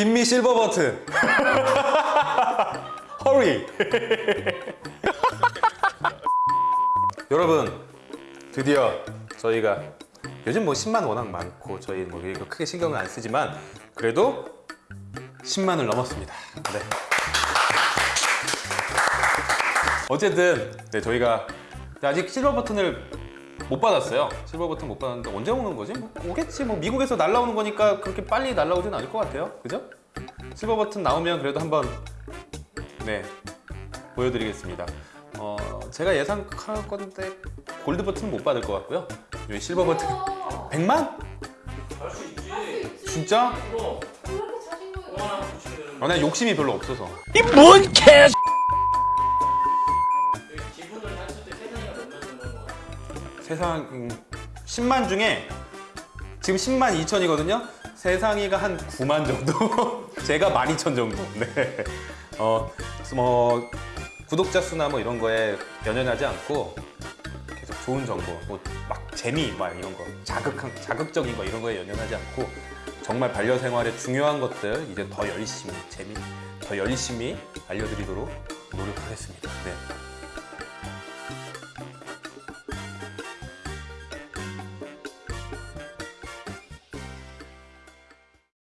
김미 실버 버튼. 허리. 여러분 드디어 저희가 요즘 뭐 10만 워낙 많고 저희 뭐 크게 신경을 안 쓰지만 그래도 10만을 넘었습니다. 네. 어쨌든 네, 저희가 아직 실버 버튼을 못 받았어요. 실버 버튼 못 받았는데 언제 오는 거지? 뭐 오겠지. 뭐 미국에서 날라오는 거니까 그렇게 빨리 날라오진 않을 것 같아요. 그죠? 실버 버튼 나오면 그래도 한번 네 보여드리겠습니다. 어 제가 예상할 건데 골드 버튼은 못 받을 것 같고요. 여기 실버 버튼 100만? 할 수 있지. 진짜? 아, 난 욕심이 별로 없어서. 그 세상 음, 10만 중에 지금 10만 2천이거든요. 세상이가 한 9만 정도. 제가 12,000 정도. 네. 어, 뭐 구독자 수나 뭐 이런 거에 연연하지 않고 계속 좋은 정보, 뭐 막 재미 막 이런 거, 자극한 자극적인 거 이런 거에 연연하지 않고 정말 반려생활의 중요한 것들 이제 더 열심히 재미, 더 열심히 알려드리도록 노력하겠습니다. 네.